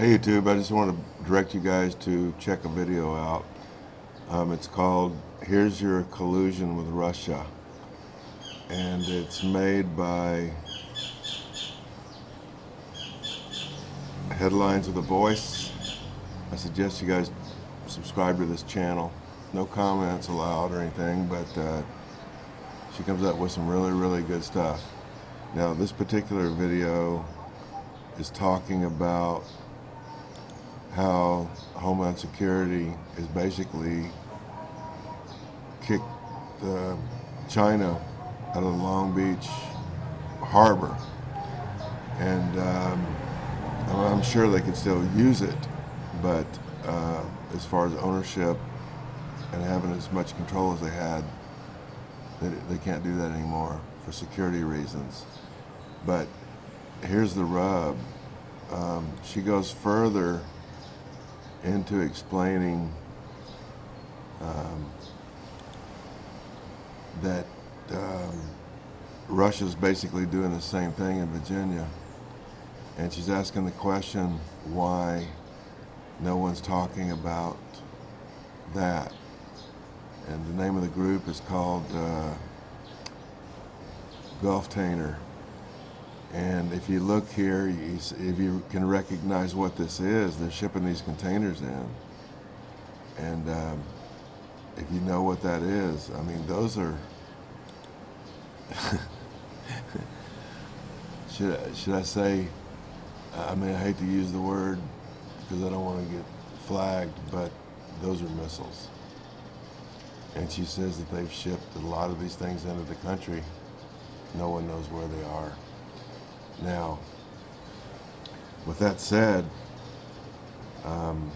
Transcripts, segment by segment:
Hey YouTube, I just want to direct you guys to check a video out. Um, it's called Here's Your Collusion with Russia. And it's made by Headlines of the Voice. I suggest you guys subscribe to this channel. No comments allowed or anything, but uh, she comes up with some really, really good stuff. Now, this particular video is talking about how Homeland Security is basically kicked uh, China out of the Long Beach harbor. And um, I'm sure they could still use it, but uh, as far as ownership and having as much control as they had, they, they can't do that anymore for security reasons. But here's the rub. Um, she goes further into explaining um, that um, Russia's basically doing the same thing in Virginia. And she's asking the question why no one's talking about that. And the name of the group is called uh, Gulftainer. And if you look here, you, if you can recognize what this is, they're shipping these containers in. And um, if you know what that is, I mean, those are, should, should I say, I mean, I hate to use the word because I don't want to get flagged, but those are missiles. And she says that they've shipped a lot of these things into the country. No one knows where they are. Now, with that said, um,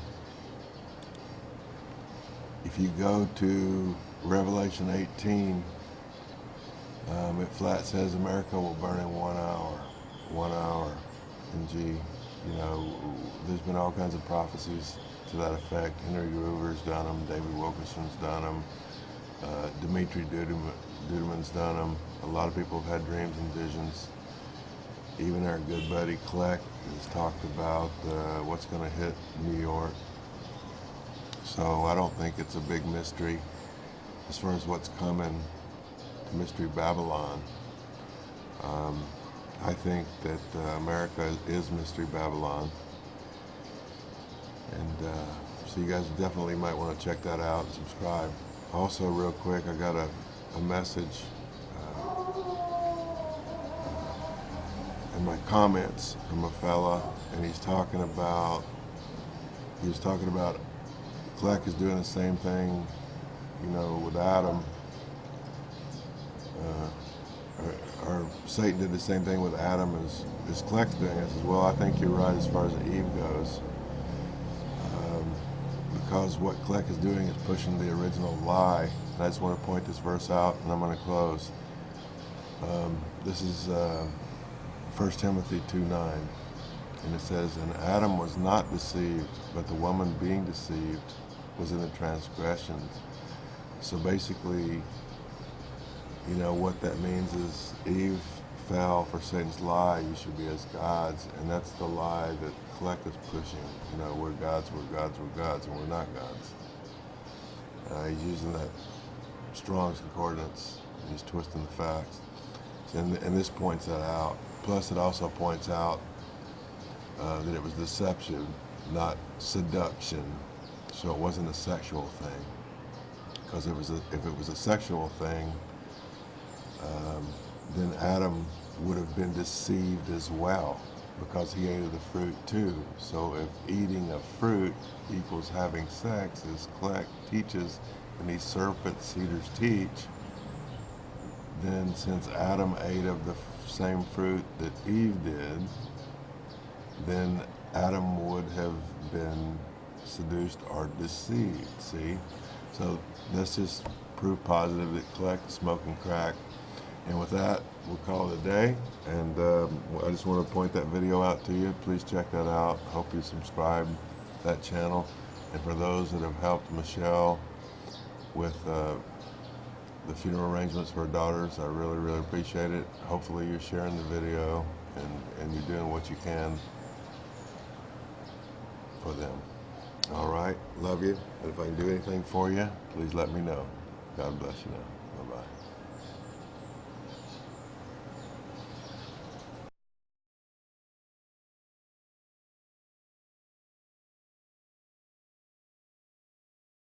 if you go to Revelation 18, um, it flat says America will burn in one hour, one hour. And gee, you know, there's been all kinds of prophecies to that effect. Henry Gruver's done them, David Wilkerson's done them, uh, Dimitri Duduman's done them. A lot of people have had dreams and visions even our good buddy Kleck has talked about uh, what's going to hit New York. So I don't think it's a big mystery as far as what's coming to Mystery Babylon. Um, I think that uh, America is Mystery Babylon. And uh, so you guys definitely might want to check that out and subscribe. Also, real quick, I got a, a message my comments from a fella, and he's talking about he was talking about Kleck is doing the same thing, you know, with Adam. Uh, or, or, Satan did the same thing with Adam as, as Kleck's doing. I says, well, I think you're right as far as Eve goes. Um, because what Kleck is doing is pushing the original lie. And I just want to point this verse out, and I'm going to close. Um, this is uh, 1 Timothy 2 9. And it says, And Adam was not deceived, but the woman being deceived was in the transgressions. So basically, you know, what that means is Eve fell for Satan's lie, you should be as gods. And that's the lie that Kleck is pushing. You know, we're gods, we're gods, we're gods, and we're not gods. Uh, he's using that Strong's Concordance. He's twisting the facts. And, and this points that out. Plus, it also points out uh, that it was deception, not seduction. So it wasn't a sexual thing. Because if it was a sexual thing, um, then Adam would have been deceived as well because he ate of the fruit too. So if eating of fruit equals having sex, as Kleck teaches, and these serpent seeders teach, then since Adam ate of the same fruit that Eve did, then Adam would have been seduced or deceived, see? So that's just proof positive that Kleck smoking crack. And with that, we'll call it a day. And um, I just want to point that video out to you. Please check that out. Hope you subscribe that channel. And for those that have helped Michelle with uh, the funeral arrangements for her daughters. I really, really appreciate it. Hopefully you're sharing the video and, and you're doing what you can for them. All right, love you. And if I can do anything for you, please let me know. God bless you now.